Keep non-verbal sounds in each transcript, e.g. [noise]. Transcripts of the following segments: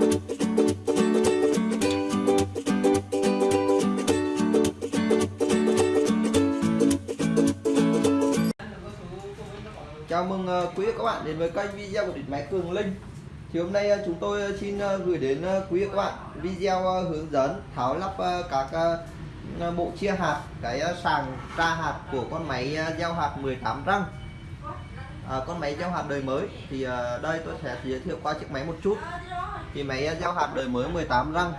Chào mừng ờ, quý vị các bạn đến với kênh video của điện máy Cường Linh. Thì hôm nay ờ, chúng tôi ờ, xin gửi đến quý vị các bạn video hướng dẫn tháo lắp các bộ chia hạt, cái sàng tra hạt của con máy gieo hạt 18 răng à, con máy gieo hạt đời mới. Thì đây tôi sẽ giới thiệu qua chiếc máy một chút. Thì máy gieo hạt đời mới 18 răng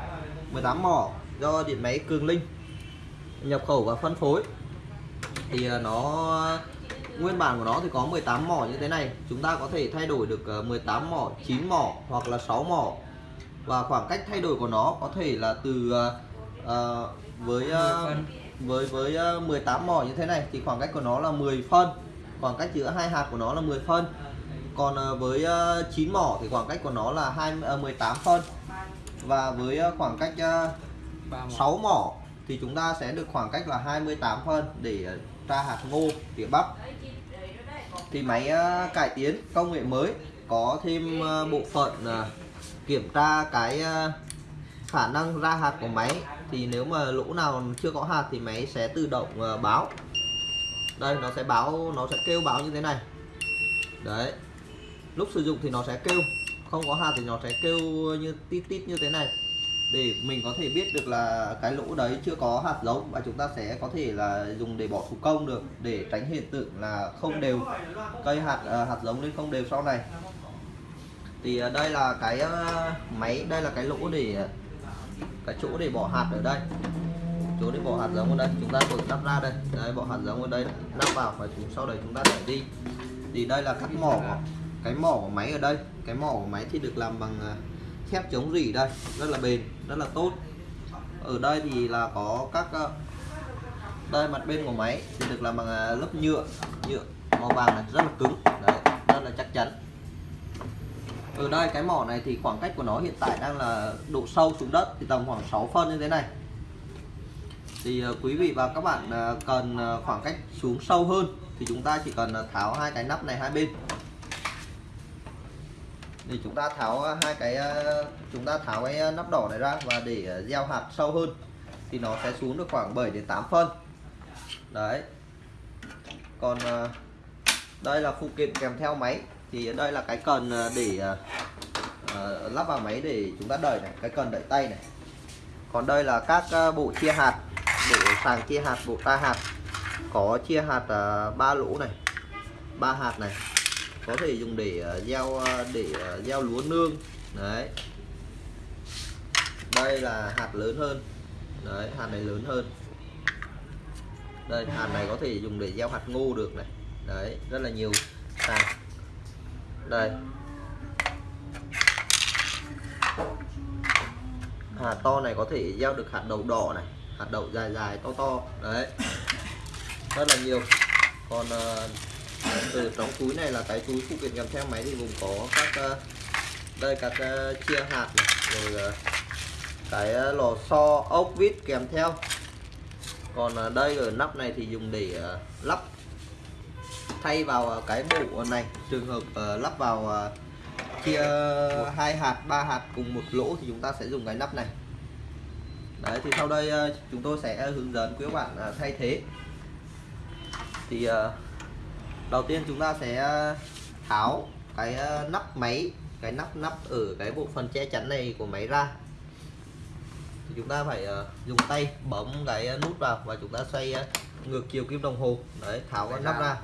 18 mỏ do điện máy Cường Linh nhập khẩu và phân phối. Thì nó nguyên bản của nó thì có 18 mỏ như thế này. Chúng ta có thể thay đổi được 18 ờ, mỏ 9 mỏ hoặc là 6 mỏ. Và khoảng cách thay đổi của nó có thể là từ uh, với uh, với với uh, 18 mỏ như thế này. Thì khoảng cách của nó là 10 phân khoảng cách giữa hai hạt của nó là 10 phân. Còn uh, với uh, 9 mỏ thì khoảng cách của nó là 2 uh, 18 phân. Và với khoảng cách uh, 6 mỏ. thì chúng ta sẽ được khoảng cách là 28 phân để tra hạt ngô tỉa bắp thì máy ờ, cải tiến công nghệ mới có thêm ờ, bộ phận ờ, kiểm tra cái khả năng ra hạt của máy. Thì nếu mà lỗ nào chưa có hạt thì máy sẽ tự động báo đây, nó sẽ báo, nó sẽ kêu báo như thế này. Đấy. Lúc sử dụng thì nó sẽ kêu. Không có hạt thì nó sẽ kêu như, tít tít như thế này. Để mình có thể biết được là cái lỗ đấy chưa có hạt giống và chúng ta sẽ có thể là dùng để bỏ thủ công được, để tránh hiện tượng là không đều, cây hạt ờ, hạt giống lên không đều sau này. Thì ờ, đây là cái ờ, máy, đây là cái lỗ để, cái chỗ để bỏ hạt ở đây chỗ để bỏ hạt giống ở đây. Chúng ta vừa lắp ra đây. Đấy, bỏ hạt giống ở đây. Lắp vào và chúng sau đấy chúng ta để đi. Thì đây là cắt mỏ. Cái mỏ của máy ở đây. Cái mỏ của máy thì được làm bằng à, thép chống rỉ đây. Rất là bền rất là tốt. Ở đây thì là có các à, đây mặt bên của máy thì được làm bằng à, lớp nhựa. Nhựa màu vàng này rất là cứng. Đấy rất là chắc chắn. Ở đây cái mỏ này thì khoảng cách của nó hiện tại đang là độ sâu xuống đất thì tầm khoảng 6 phân như thế này thì ờ, quý vị và các bạn ờ, cần ờ, khoảng cách xuống sâu hơn thì chúng ta chỉ cần tháo hai cái nắp này hai bên. Thì chúng ta tháo hai cái chúng ta tháo cái nắp đỏ này ra và để gieo hạt sâu hơn thì nó sẽ xuống được khoảng 7 đến 8 phân. Đấy. Còn đây là phụ kiện kèm theo máy. Thì đây là cái cần để lắp vào máy để chúng ta đẩy này, cái cần đẩy tay này. Còn đây là các bộ chia hạt sàng chia hạt bộ ta hạt. Có chia hạt à, ba uh, lỗ này ba hạt này. Có thể dùng để à, gieo à, để gieo lúa nương. Đấy. Đây là hạt lớn hơn. Đấy hạt này lớn hơn. Đây hạt này có thể dùng để gieo hạt ngô được này. Đấy rất là nhiều sàng đây. Hạt to này có thể gieo được hạt đậu đỏ này hạt đậu dài dài to to. Đấy. Rất là nhiều. Còn ờ, từ trong túi này là cái túi phụ kiện kèm theo máy thì gồm có các ờ, đây các uh, chia hạt này, rồi uh, cái lò xo ốc vít kèm theo. Còn uh, đây ở nắp này thì dùng để uh, lắp thay vào cái bộ này. Trường hợp uh, lắp vào uh, chia hai hạt ba hạt cùng một lỗ thì chúng ta sẽ dùng cái nắp này đấy thì sau đây uh, chúng tôi sẽ hướng dẫn quý bạn uh, thay thế. Thì uh, đầu tiên chúng ta sẽ ờ, tháo cái ờ, nắp máy cái nắp nắp ở cái bộ phận che chắn này của máy ra. Thì chúng ta phải ờ, dùng tay bấm cái nút vào và chúng ta xoay ngược chiều kim đồng hồ. Đấy tháo cái nắp ra.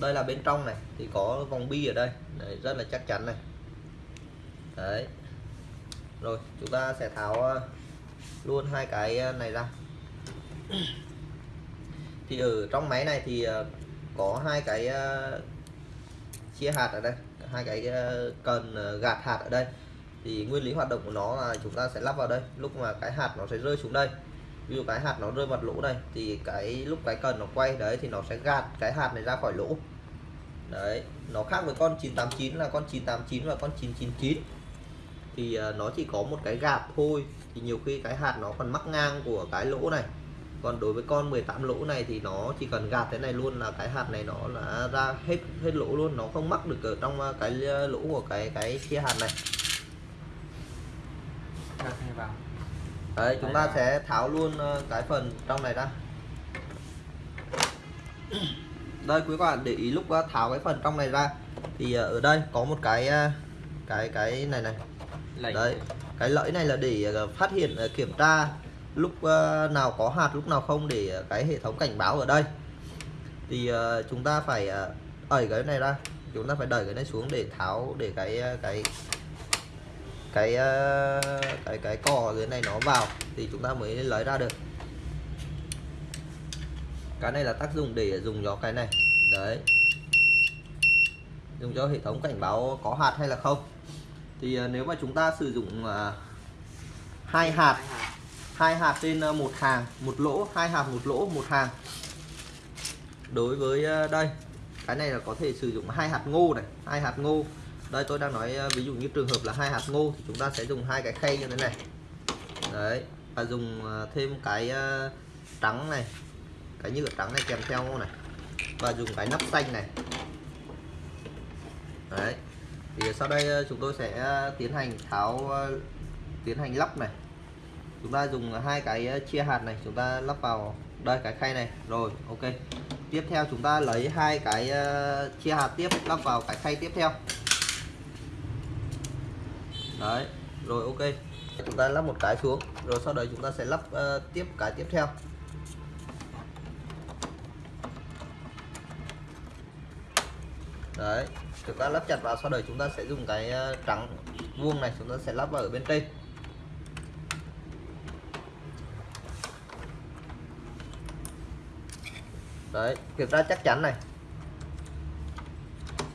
Đây là bên trong này thì có vòng bi ở đây. Đấy, rất là chắc chắn này. Đấy rồi, chúng ta sẽ tháo ờ, luôn hai cái ờ, này ra. [coughs] Thì ở trong máy này thì ờ, có hai cái chia hạt ở đây, hai cái cần gạt hạt ở đây. Thì nguyên lý hoạt động của nó là chúng ta sẽ lắp vào đây, lúc mà cái hạt nó sẽ rơi xuống đây. Ví dụ cái hạt nó rơi mặt lỗ đây thì cái lúc cái cần nó quay đấy thì nó sẽ gạt cái hạt này ra khỏi lỗ. Đấy, nó khác với con 989 là con 989 và con 999 thì uh, nó chỉ có một cái gạt thôi. Thì nhiều khi cái hạt nó còn mắc ngang của cái lỗ này. Còn đối với con 18 lỗ này thì nó chỉ cần gạt thế này luôn là cái hạt này nó là ra hết hết lỗ luôn. Nó không mắc được ở trong cái lỗ của cái cái chia hạt này. Đấy chúng ta sẽ tháo luôn ờ, cái phần trong này ra. Đây quý các bạn để ý lúc ờ, tháo cái phần trong này ra. Thì ờ, ở đây có một cái ờ, cái cái này này lẫy. đấy, cái lẫy này là để ờ, phát hiện ờ, kiểm tra lúc ờ, nào có hạt, lúc nào không để cái hệ thống cảnh báo ở đây. Thì chúng ta phải ẩy cái này ra. Chúng ta phải đẩy cái này xuống để tháo, để cái cái cái cái cái cò dưới này nó vào thì chúng ta mới lấy ra được. Cái này là tác dụng để dùng cho cái này. Đấy. Dùng cho hệ thống cảnh báo có hạt hay là không thì ờ, nếu mà chúng ta sử dụng ờ, hai hạt hai hạt. trên ờ, một hàng một lỗ hai hạt một lỗ một hàng. Đối với đây cái này là có thể sử dụng hai hạt ngô này hai hạt ngô. Đây tôi đang nói ví dụ như trường hợp là hai hạt ngô thì chúng ta sẽ dùng hai cái khay như thế này. Đấy và dùng thêm cái trắng này cái nhựa trắng này kèm theo này. Và dùng cái nắp xanh này. Đấy thì sau đây ờ, chúng tôi sẽ ờ, tiến hành tháo ờ, tiến hành lắp này. Chúng ta dùng hai cái chia hạt này chúng ta lắp vào đây cái khay này. Rồi ok. Tiếp theo chúng ta lấy hai cái chia hạt tiếp lắp vào cái khay tiếp theo. Đấy rồi ok. Chúng ta lắp một cái xuống rồi sau đấy chúng ta sẽ lắp uh, tiếp cái tiếp theo. Đấy chúng ta lắp chặt vào sau đấy chúng ta sẽ dùng cái ờ, trắng vuông này, chúng ta sẽ lắp vào ở bên trên. Đấy kiểm tra chắc chắn này.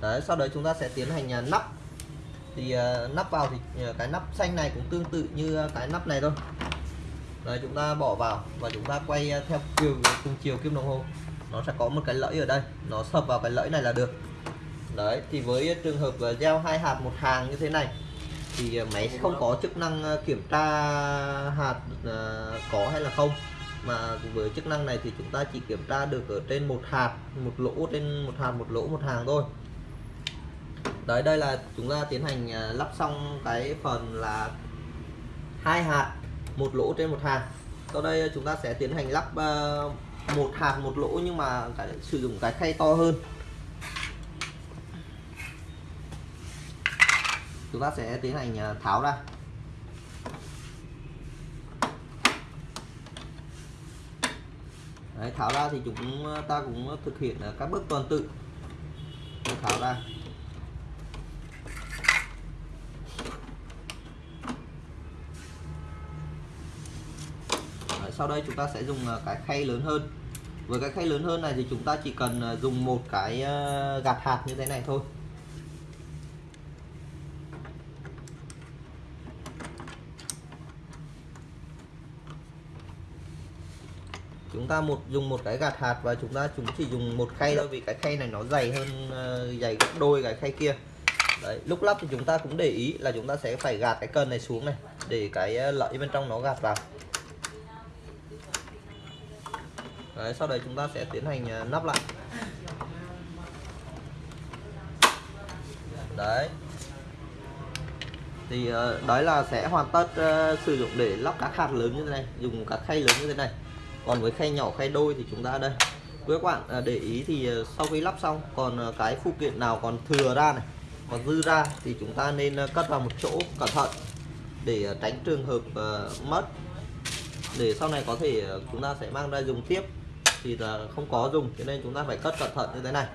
Đấy, sau đấy chúng ta sẽ tiến hành ờ, nắp. Thì ờ, nắp vào thì cái nắp xanh này cũng tương tự như cái nắp này thôi. Đấy, chúng ta bỏ vào và chúng ta quay theo chiều, cùng chiều kim đồng hồ. Nó sẽ có một cái lẫy ở đây. Nó sập vào cái lẫy này là được đấy thì với trường hợp ờ, gieo hai hạt một hàng như thế này thì ờ, máy máy không có chức năng ờ, kiểm tra hạt có hay là không. Mà với chức năng này thì chúng ta chỉ kiểm tra được ở trên một hạt một lỗ trên một hạt một lỗ một hàng thôi. Đấy đây là chúng ta tiến hành lắp xong cái phần là hai hạt một lỗ trên một hàng. Sau đây chúng ta sẽ tiến hành lắp một hạt một lỗ nhưng mà cái, sử dụng cái khay to hơn. Chúng ta sẽ tiến hành à, tháo ra. Đấy, tháo ra thì chúng à, ta cũng thực hiện à, các bước tuần tự. Để tháo ra. Đấy, sau đây chúng ta sẽ dùng cái khay lớn hơn. Với cái khay lớn hơn này thì chúng ta chỉ cần dùng một cái gạt hạt như thế này thôi. Chúng ta một, dùng một cái gạt hạt và chúng ta chúng chỉ dùng một khay thôi vì cái khay này nó dày hơn ờ, dày gấp đôi cái khay kia. Đấy, lúc lắp thì chúng ta cũng để ý là chúng ta sẽ phải gạt cái cần này xuống này để cái ờ, lợi bên trong nó gạt vào. Đấy, sau đấy chúng ta sẽ tiến hành ờ, nắp lại. Đấy. Thì đấy là sẽ hoàn tất sử dụng để lắp các hạt lớn như thế này, dùng các khay lớn như thế này còn với khay nhỏ khay đôi thì chúng ta đây. Với các bạn à, để ý thì à, sau khi lắp xong còn à, cái phụ kiện nào còn thừa ra này còn dư ra thì chúng ta nên cất vào một chỗ cẩn thận để tránh trường hợp mất. Để sau này có thể chúng ta sẽ mang ra dùng tiếp. Thì là không có dùng cho nên chúng ta phải cất cẩn thận như thế này.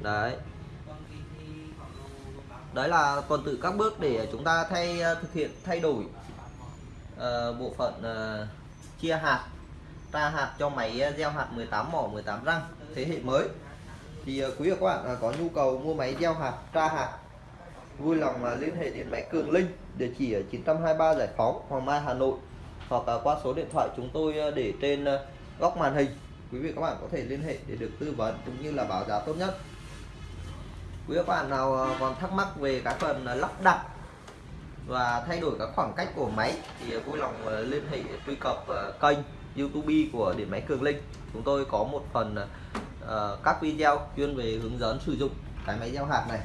Đấy. Đấy là tuần tự các bước để chúng ta thay thực hiện thay đổi uh, bộ phận uh, chia hạt tra hạt cho máy à, gieo hạt 18 mỏ 18 răng. Thế hệ mới. Thì à, quý vị các bạn à, có nhu cầu mua máy gieo hạt, tra hạt, vui lòng liên hệ điện máy Cường Linh địa chỉ ở 923 Giải Phóng, Hoàng Mai, Hà Nội, hoặc qua số điện thoại chúng tôi để trên góc màn hình. Quý vị các bạn có thể liên hệ để được tư vấn cũng như là báo giá tốt nhất. Quý các bạn nào còn thắc mắc về cái phần lắp đặt và thay đổi các khoảng cách của máy thì vui lòng liên hệ truy cập kênh. YouTube của điện máy Cường Linh. Chúng tôi có một phần uh, các video chuyên về hướng dẫn sử dụng cái máy gieo hạt này.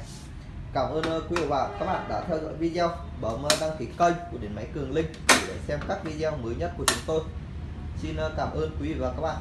Cảm ơn ờ, quý vị và các bạn đã theo dõi video. Bấm ờ, đăng ký kênh của điện máy cường linh để xem các video mới nhất của chúng tôi. Xin ờ, cảm ơn quý vị và các bạn.